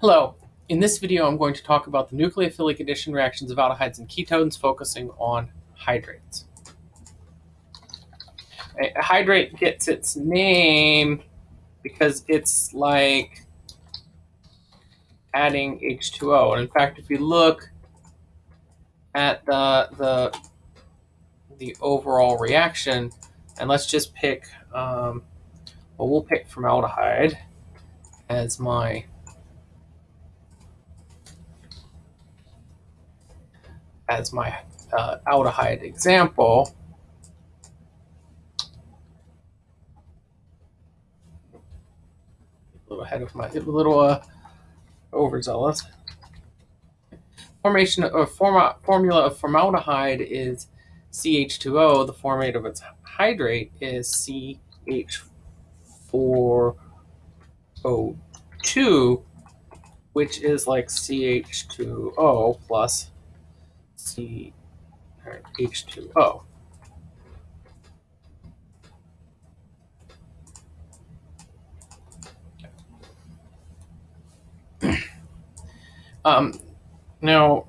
Hello. In this video, I'm going to talk about the nucleophilic addition reactions of aldehydes and ketones, focusing on hydrates. A hydrate gets its name because it's like adding H2O. And in fact, if you look at the the the overall reaction, and let's just pick, um, well, we'll pick formaldehyde as my as my uh, aldehyde example, a little ahead of my, a little uh, overzealous. Formation of forma, formula of formaldehyde is CH2O. The formate of its hydrate is CH4O2, which is like CH2O plus C H2O. um, now,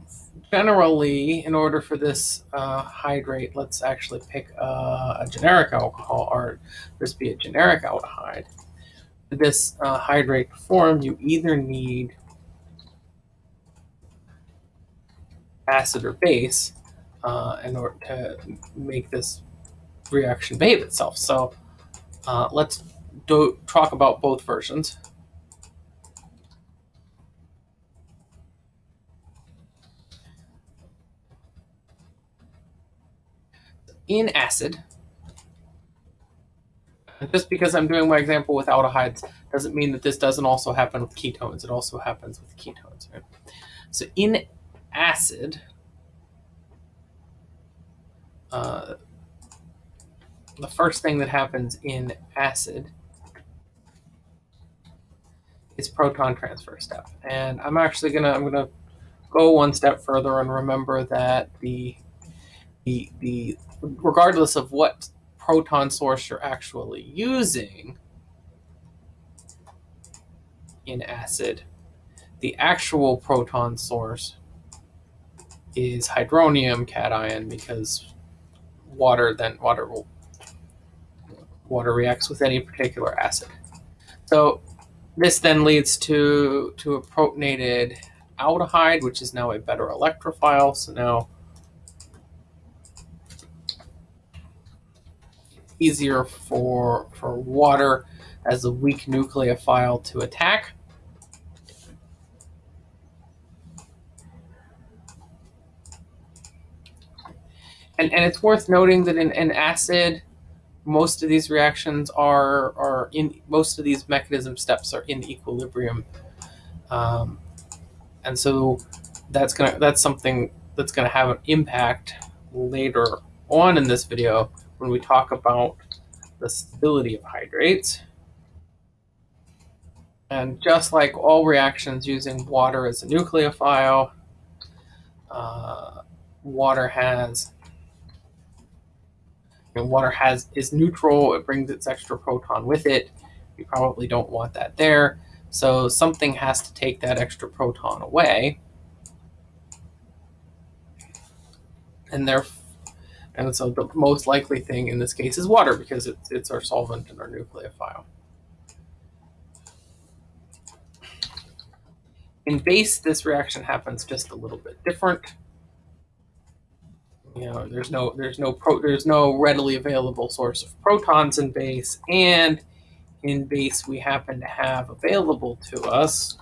generally, in order for this uh, hydrate, let's actually pick uh, a generic alcohol, or this be a generic aldehyde. This uh, hydrate form, you either need acid or base uh, in order to make this reaction behave itself. So uh, let's do, talk about both versions. In acid, just because I'm doing my example with aldehydes doesn't mean that this doesn't also happen with ketones. It also happens with ketones. Right? So in acid, uh, the first thing that happens in acid is proton transfer step. And I'm actually gonna I'm gonna go one step further and remember that the the the regardless of what proton source you're actually using in acid, the actual proton source is hydronium cation because water, then water will water reacts with any particular acid. So this then leads to to a protonated aldehyde, which is now a better electrophile. So now easier for for water as a weak nucleophile to attack. And, and it's worth noting that in, in acid, most of these reactions are are in most of these mechanism steps are in equilibrium, um, and so that's gonna that's something that's gonna have an impact later on in this video when we talk about the stability of hydrates. And just like all reactions using water as a nucleophile, uh, water has and water has is neutral. It brings its extra proton with it. You probably don't want that there. So something has to take that extra proton away. And there, and so the most likely thing in this case is water because it's, it's our solvent and our nucleophile. In base, this reaction happens just a little bit different you know there's no there's no pro there's no readily available source of protons in base and in base we happen to have available to us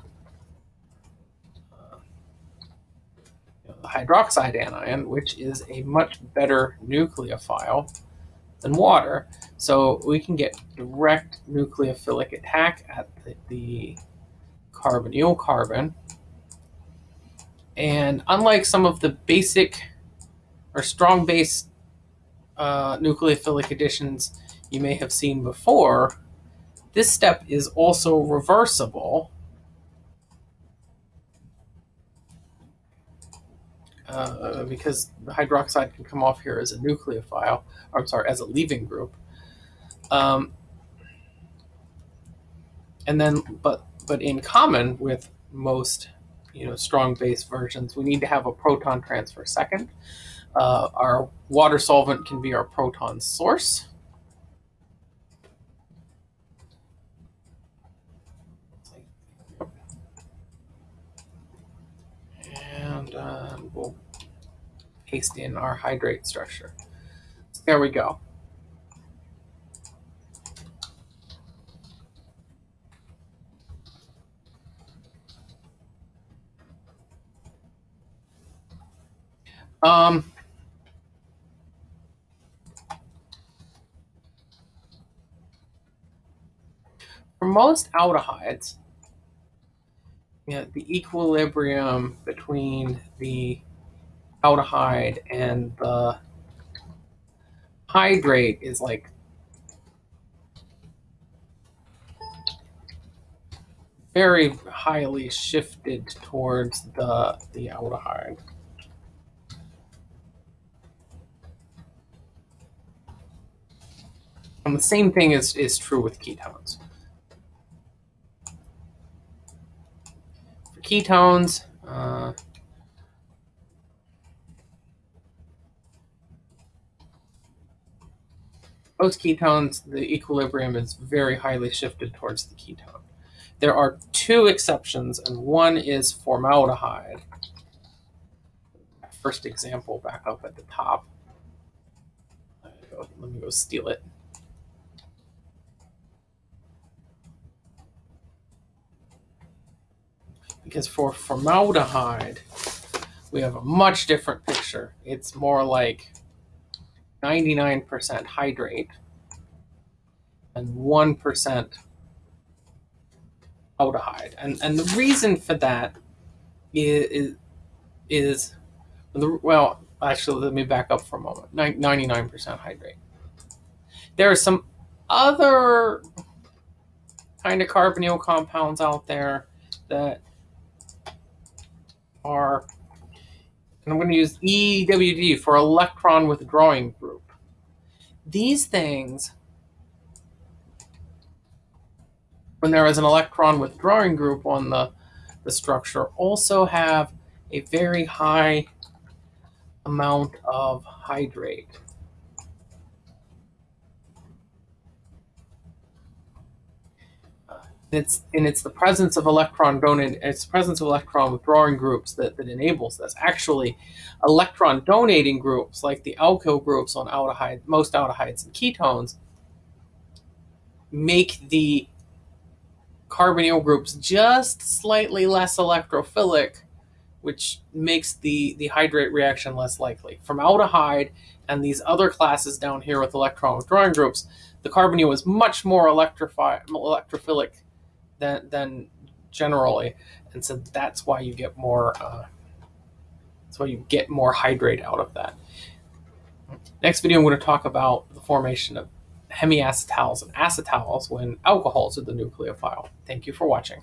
uh, you know, the hydroxide anion which is a much better nucleophile than water. So we can get direct nucleophilic attack at the, the carbonyl carbon. And unlike some of the basic or strong base uh, nucleophilic additions you may have seen before, this step is also reversible. Uh, because the hydroxide can come off here as a nucleophile, or I'm sorry, as a leaving group. Um, and then, but but in common with most you know strong base versions, we need to have a proton transfer second. Uh, our water solvent can be our proton source. And uh, we'll paste in our hydrate structure. There we go. Um, most aldehydes, you know, the equilibrium between the aldehyde and the hydrate is like very highly shifted towards the the aldehyde. And the same thing is, is true with ketones. Ketones, uh, most ketones, the equilibrium is very highly shifted towards the ketone. There are two exceptions, and one is formaldehyde. First example back up at the top. Let me go steal it. Because for formaldehyde, we have a much different picture. It's more like 99% hydrate and 1% aldehyde. And, and the reason for that is, is well, actually, let me back up for a moment 99% hydrate. There are some other kind of carbonyl compounds out there that are and I'm going to use EWG for electron withdrawing group. These things, when there is an electron withdrawing group on the, the structure, also have a very high amount of hydrate. It's and it's the presence of electron donating it's the presence of electron withdrawing groups that, that enables this. Actually electron donating groups like the alkyl groups on aldehyde most aldehydes and ketones make the carbonyl groups just slightly less electrophilic which makes the the hydrate reaction less likely. Formaldehyde and these other classes down here with electron withdrawing groups the carbonyl is much more electrophilic than than generally, and so that's why you get more. Uh, that's why you get more hydrate out of that. Next video, I'm going to talk about the formation of hemiacetals and acetals when alcohols are the nucleophile. Thank you for watching.